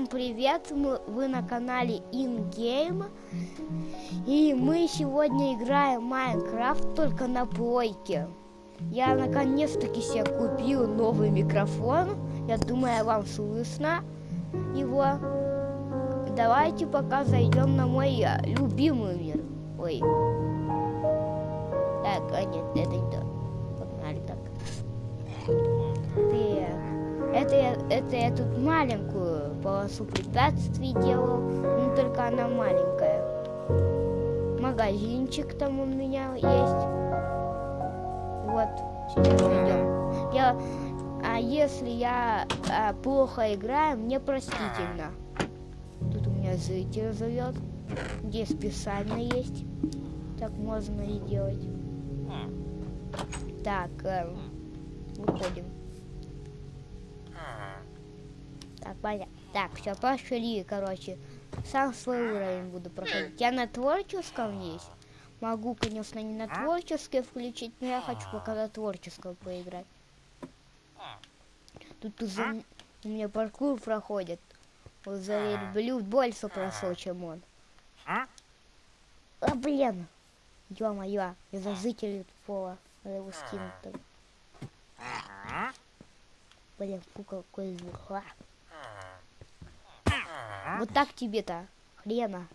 Всем привет! Мы, вы на канале InGame. И мы сегодня играем Майнкрафт только на плойке. Я наконец-таки себе купил новый микрофон. Я думаю, вам слышно его. Давайте пока зайдем на мой э, любимый мир. Ой. Так, а нет, это не то. Погнали так. Так. Это я, это я тут маленькую полосу препятствий делал, но только она маленькая. Магазинчик там у меня есть. Вот, сейчас идем. Я, а если я а, плохо играю, мне простительно. Тут у меня зритель зовет, где специально есть. Так можно и делать. Так, э, выходим. Так, понятно. Так, все, пошли, короче. Сам свой уровень буду проходить. Я на творческом есть. Могу, конечно, не на творческое включить, но я хочу пока на творческом поиграть. Тут уже у меня паркур проходит. Вот за люблю больше прошел, чем он. А, блин! Ё-моё, я за жителей пола. Надо его скинуть там. Блин, фу, какой звук. А. Вот так тебе-то, хрена.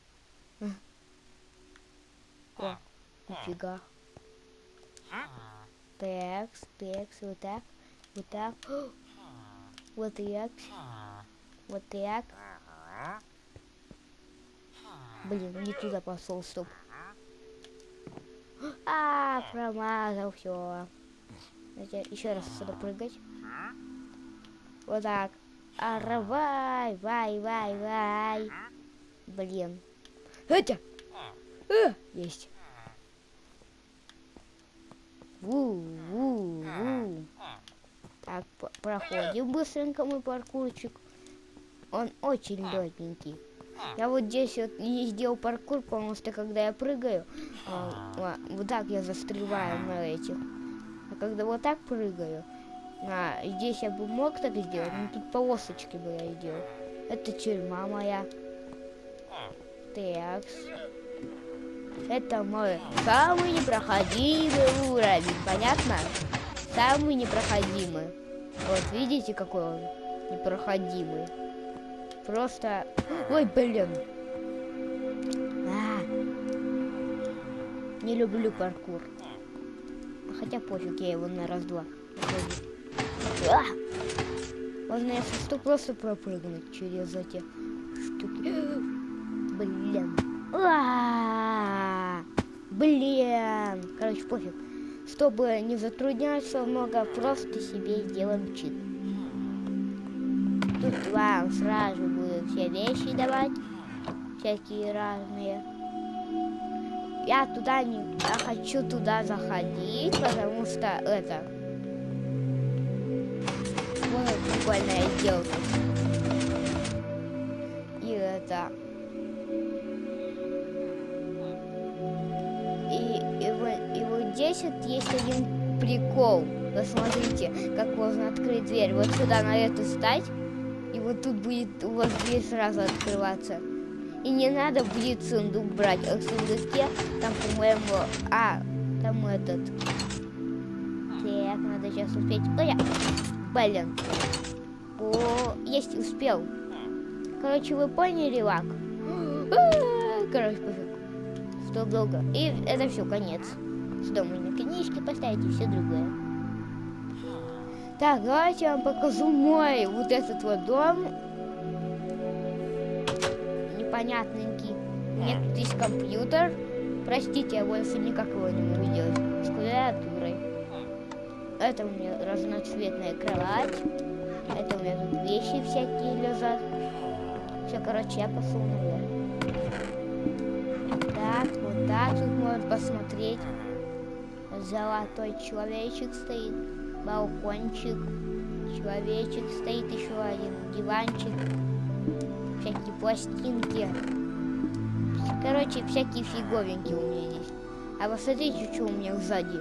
О, нифига. Текс, текс, вот так, вот так. Вот так. Вот так. Блин, не туда пошел, стоп. А, промазал, все. Еще раз сюда прыгать. Вот так. А, вай, вай, вай. Блин. Хотя. А, есть. Ву, ву, ву. Так, проходим быстренько мой паркурчик. Он очень легенький. Я вот здесь вот не сделал паркур, потому что когда я прыгаю, а, вот так я застреваю на этих. А когда вот так прыгаю, а, здесь я бы мог так сделать, но тут полосочки бы я сделал. Это тюрьма моя. Такс. Это мой самый непроходимый уровень, понятно? Самый непроходимый. Вот, видите, какой он непроходимый. Просто... Ой, блин. А. Не люблю паркур. Хотя пофиг, я его на раз-два. А! Можно, если что, просто пропрыгнуть через эти штуки. Блин. А! Блин. Короче, пофиг. Чтобы не затрудняться много, просто себе сделаем чит. Тут вам сразу будут все вещи давать. Всякие разные. Я туда не... Я хочу туда заходить, потому что это прикольная сделка. И это... И, и, вот, и вот здесь вот есть один прикол. Посмотрите, как можно открыть дверь. Вот сюда на эту стать, и вот тут будет у вас дверь сразу открываться. И не надо будет сундук брать. А в сундуке там, по-моему... А, там этот... Так, надо сейчас успеть. Ой, блин. О, есть, успел. Короче, вы поняли, лак? Короче, пофиг. Что долго. И это все, конец. Сюда можно книжки поставить и все другое. Так, давайте я вам покажу мой вот этот вот дом. Непонятненький. У меня тут есть компьютер. Простите, я больше никак его не могу делать. С клавиатурой. Это у меня разноцветная кровать. Это у меня тут вещи всякие лежат. Все, короче, я пошел наверх. Так, вот так тут можно посмотреть. Золотой человечек стоит. Балкончик. Человечек стоит еще один. Диванчик. Всякие пластинки. Короче, всякие фиговенькие у меня здесь. А посмотрите, что у меня сзади.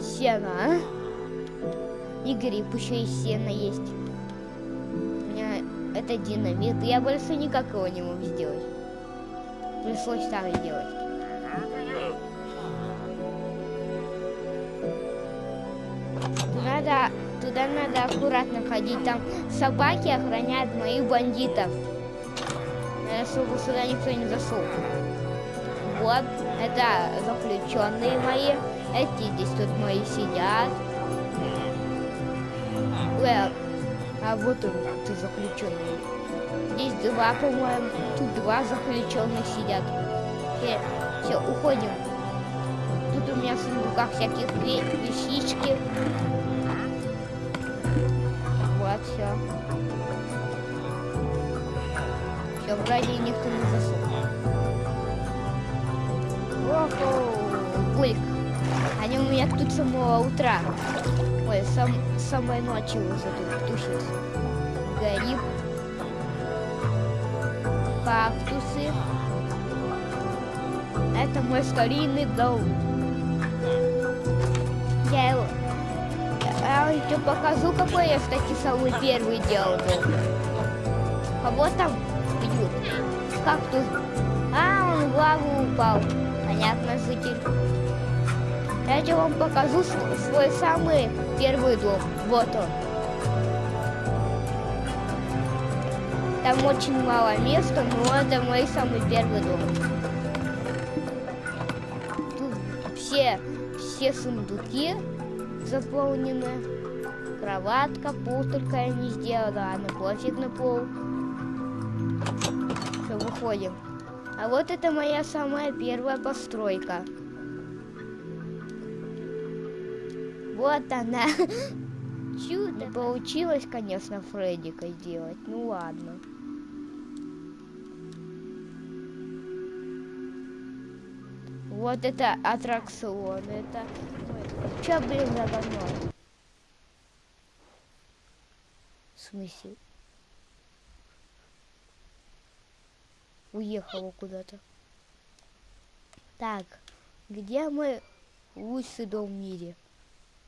Сено, а? И гриб еще и сено есть. У меня Это динамит. Я больше никак его не могу сделать. Пришлось так делать. Надо, туда надо аккуратно ходить. Там собаки охраняют моих бандитов. Надо, чтобы сюда никто не зашел. Вот, это заключенные мои. Эти здесь тут мои сидят. Well, а вот он, ты заключенный. Здесь два, по-моему. Тут два заключенных сидят. Все, все, уходим. Тут у меня в сундуках всяких вещички. Вот, все. Все, вроде никто не засунул. Охо, Гульк. Они у меня тут с самого утра. Ой, сам, самой ночи уже тут тусит. Горит. Кактусы. Это мой старинный дом. Я его... Я еще покажу, какой я, кстати, самый первый делал дом. Кого там бьют? Кактус. А, он в лаву упал. Понятно, житель. Я тебе вам покажу свой самый первый дом. Вот он. Там очень мало места, но это мой самый первый дом. Тут все, все сундуки заполнены. Кроватка, пол только я не сделала, а на пофиг на пол. Все, выходим. А вот это моя самая первая постройка. Вот она. Чудо. Не получилось, конечно, Фреддика сделать. Ну ладно. Вот это аттракцион. Это... Че, блин, за говно? В смысле? Уехала куда-то. Так, где мой лучший дом в мире?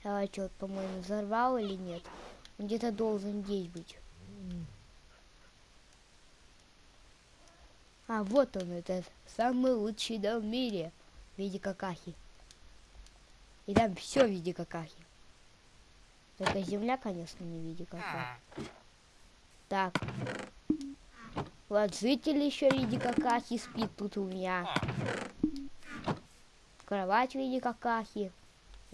Я что, по-моему, взорвал или нет? Он где-то должен здесь быть. А, вот он, это самый лучший дом в мире в виде какахи. И там все в виде какахи. Только земля, конечно, не в виде какахи. Так. Вот житель еще в виде какахи спит тут у меня. Кровать в виде какахи.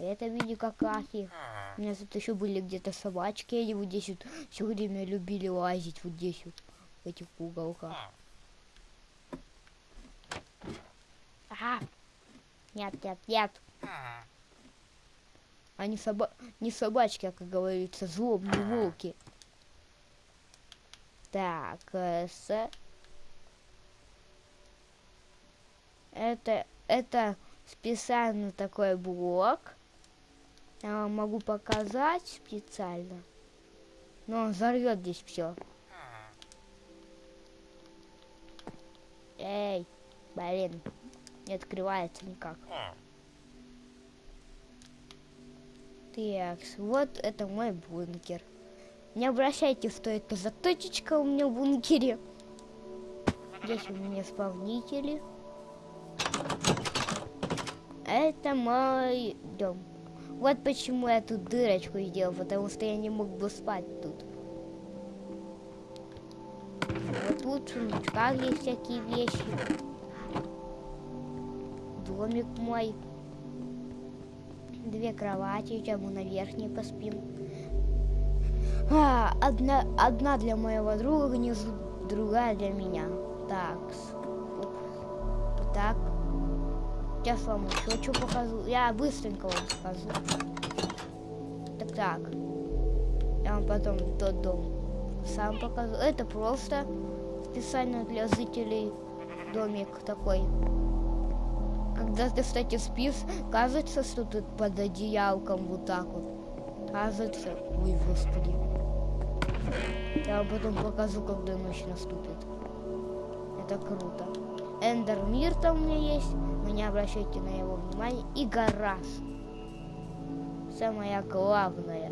Это в виде какахи. У меня тут еще были где-то собачки, они вот здесь вот все время любили лазить вот здесь вот, в этих уголках. Ага. Нет, нет, нет. Они соба... не собачки, а, как говорится, злобные волки. Так, э, с... Это, это специально такой блок. Я вам могу показать специально. Но он взорвет здесь все. Эй, блин, не открывается никак. Так, вот это мой бункер. Не обращайте, что это за точечка у меня в бункере. Здесь у меня исполнители. Это мой дом. Вот почему я тут дырочку сделал, потому что я не мог бы спать тут. Вот тут в есть всякие вещи. Домик мой. Две кровати, сейчас мы на верхней поспим. А, одна, одна для моего друга внизу, другая для меня. Так. Так. Сейчас вам еще что покажу. Я быстренько вам скажу. Так, так. Я вам потом тот дом сам покажу. Это просто специально для зрителей домик такой. Когда ты, кстати, спишь, кажется, что ты под одеялком вот так вот. Кажется. Ой, господи. Я вам потом покажу, когда ночь наступит. Это круто. Эндер Мир там у меня есть. Вы не обращайте на его внимание. И гараж. Самое главное.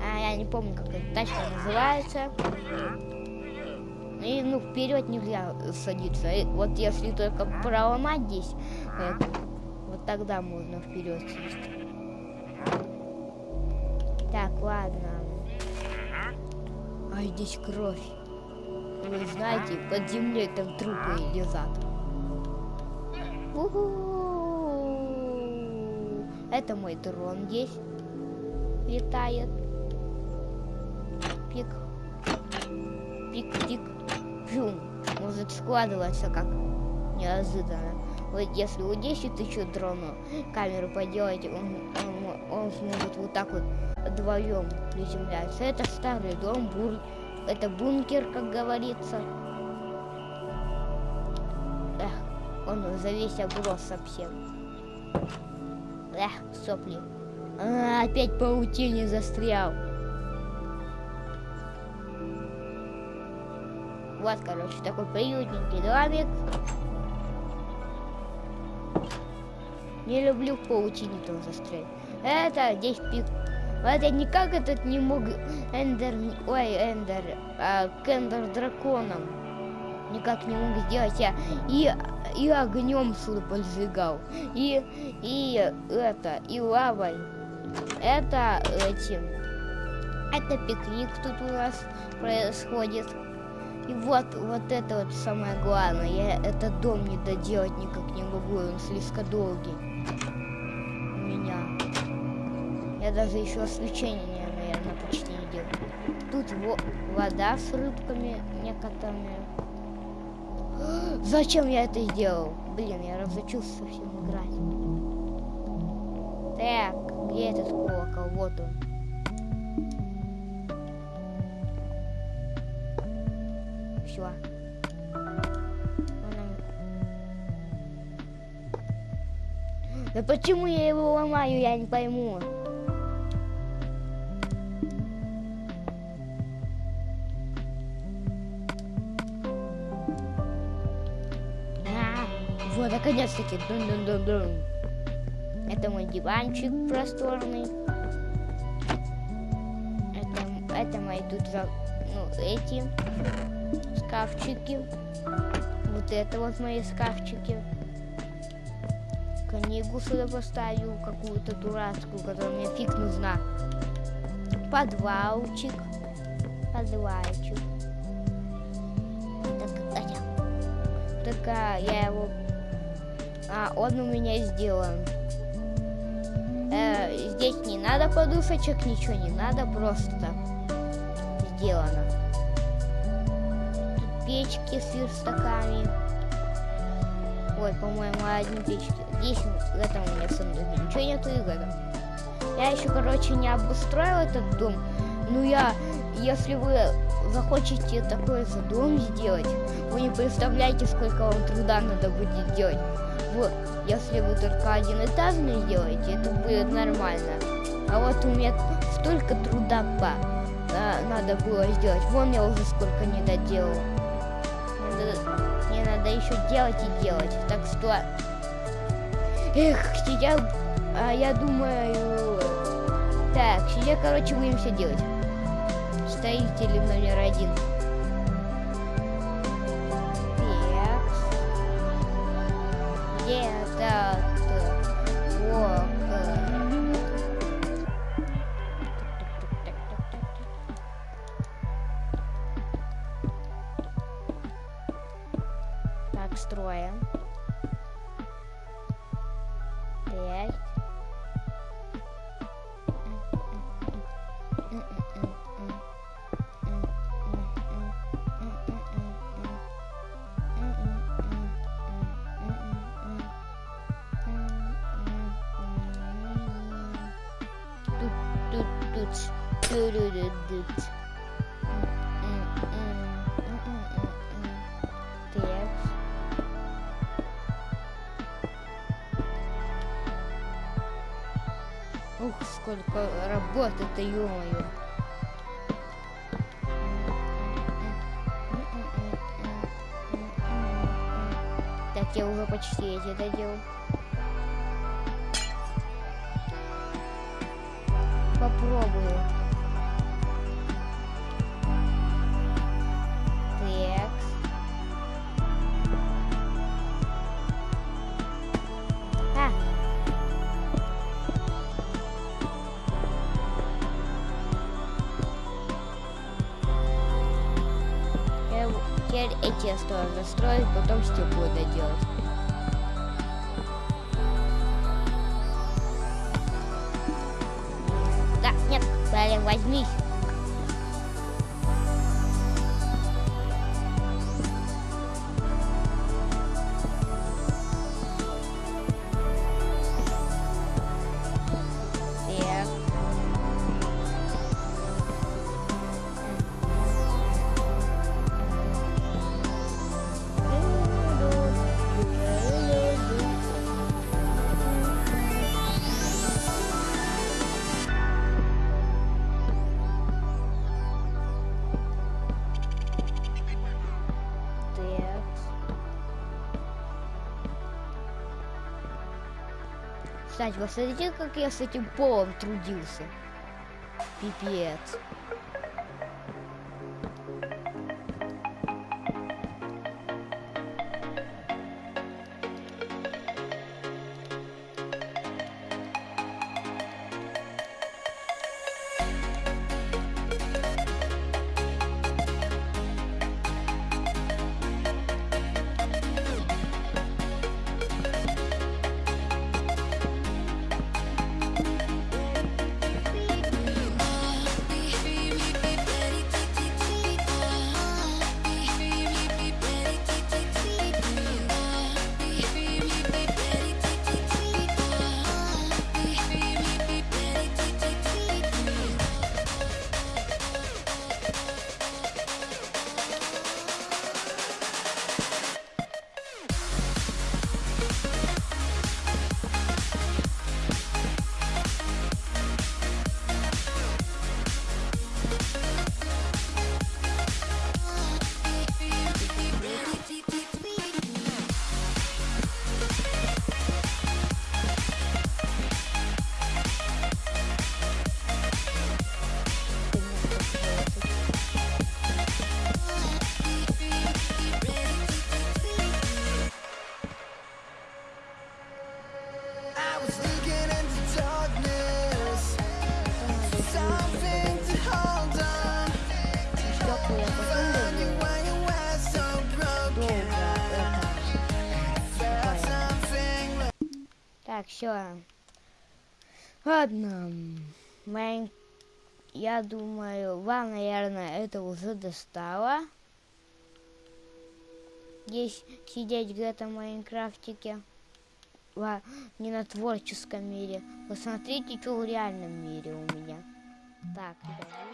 А, я не помню, как эта тачка называется. И, ну, вперед нельзя садиться. И вот если только проломать здесь, э, вот тогда можно вперед сесть. Так, ладно. А здесь кровь. Вы знаете, под землей там трупы лежат. Это мой дрон здесь летает. Пик. Пик-пик. Фюм. Может складываться как неожиданно. Вот если вот здесь еще дрону камеру поделать, он, он, он сможет вот так вот вдвоем приземляться. Это старый дом, бур... это бункер, как говорится. Эх, он за весь оброс совсем. Эх, сопли. А, опять паутине застрял. Вот, короче, такой приютненький домик. Не люблю в паутине тоже застрять. Это здесь пик. Вот я никак этот не мог Эндер... Ой, Эндер... А, к Эндер драконом. Никак не мог сделать. Я и, и огнем сюда поджигал. И, и это, и лавой. Это этим. Это пикник тут у нас происходит. И вот, вот это вот самое главное. Я этот дом не доделать никак не могу, он слишком долгий. Даже еще освещение, наверное, почти не делаю. Тут во вода с рыбками некоторыми. Зачем я это сделал? Блин, я разучился совсем играть. Так, где этот колокол? Вот он. Все. Да почему я его ломаю, я не пойму. Наконец-таки. Дун-дун-дун-дун. Это мой диванчик просторный. Это, это мои тут, ну, эти шкафчики. Вот это вот мои шкафчики. Книгу сюда поставил, какую-то дурацкую, которая мне фиг нужна. Подвалчик. Подвалчик. Так, так а, я его... А, он у меня сделан. Э, здесь не надо подушечек, ничего не надо, просто сделано печки с верстаками. Ой, по-моему, одни печки. Здесь, в этом у меня в ничего нету и в этом. Я еще, короче, не обустроил этот дом. Ну, я, если вы захочете такой дом сделать, вы не представляете, сколько вам труда надо будет делать. Вот, если вы только один этажный сделаете, это будет нормально. А вот у меня столько труда по, а, надо было сделать. Вон я уже сколько не доделал мне надо еще делать и делать. Так что... Эх, сейчас... А, я думаю... Так, сейчас, короче, будем все делать. Строители номер один. Так. Где Тут, тут. Ух, сколько работы-то, ё-моё. Так, я уже почти эти доделал. попробую. Так. А. Теперь эти я стою застроить, потом стекло доделать. Возьмись. Кстати, вы смотрите, как я с этим полом трудился. Пипец. Все. Ладно. Майн... Я думаю, вам, наверное, это уже достало. Здесь сидеть где-то в Майнкрафтике. Ла- не на творческом мире. Посмотрите, что в реальном мире у меня. Так, ребята.